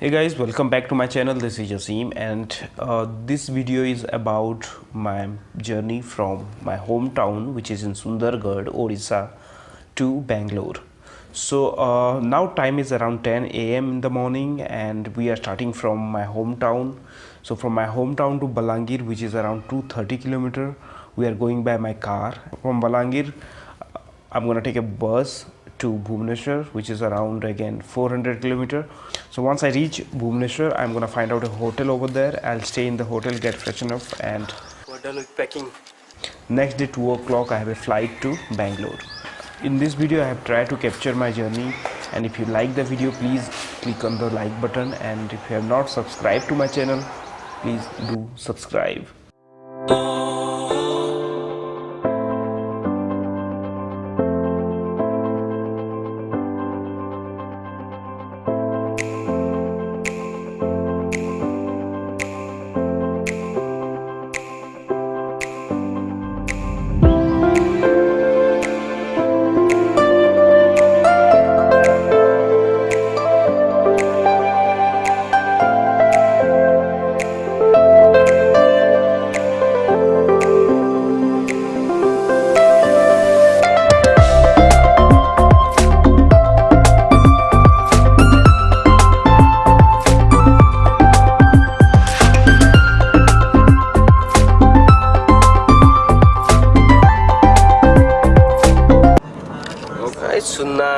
hey guys welcome back to my channel. This is Jasim and uh, this video is about my journey from my hometown which is in Sundargarh Orissa to Bangalore. So uh, now time is around 10 a.m. in the morning and we are starting from my hometown. So from my hometown to Balangir which is around 230 kilometer we are going by my car. From Balangir I'm gonna take a bus to Bhubaneswar which is around again 400 kilometer so once I reach Bhubaneswar I'm gonna find out a hotel over there. I'll stay in the hotel get freshen up and We're done with packing. next day 2 o'clock I have a flight to Bangalore. In this video I have tried to capture my journey and if you like the video please click on the like button and if you have not subscribed to my channel please do subscribe है सुनना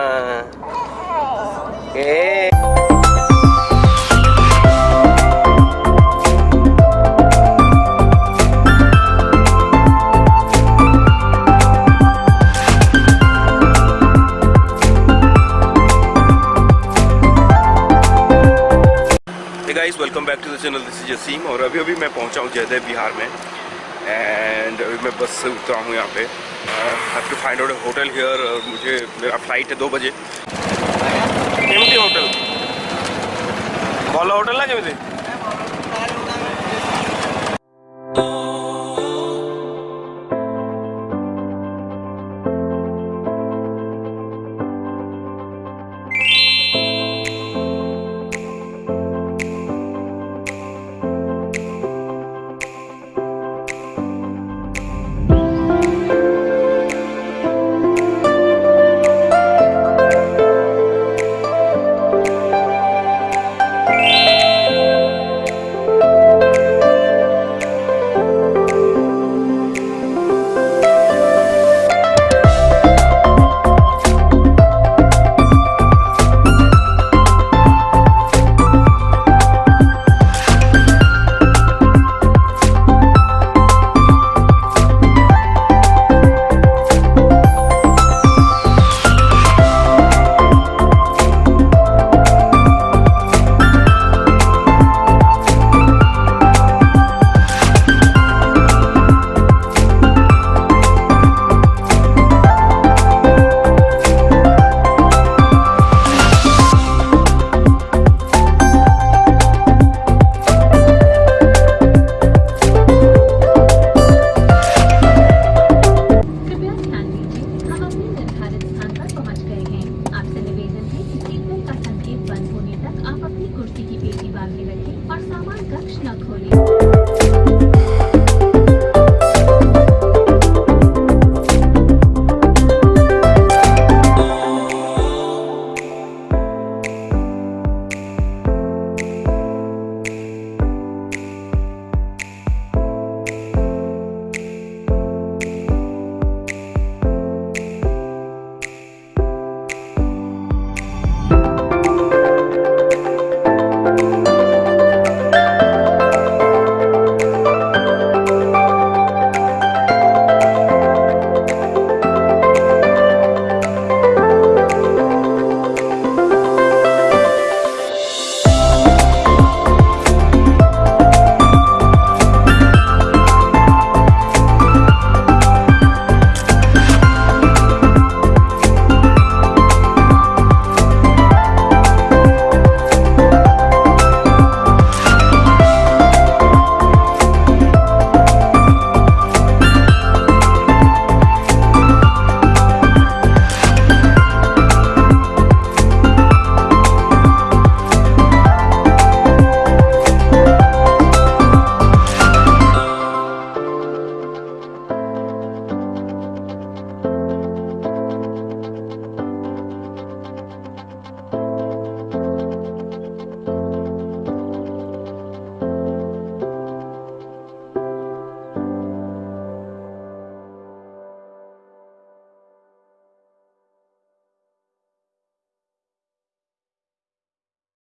welcome back to the channel this is Jasim और अभी अभी मैं पहुँचा हूँ जयदेव बिहार में। And अभी मैं बस से उतरा हूँ यहाँ पे। Have to find out hotel here मुझे, मेरा फ़्लाइट है दो बजे। होटल भल होटल ना केमती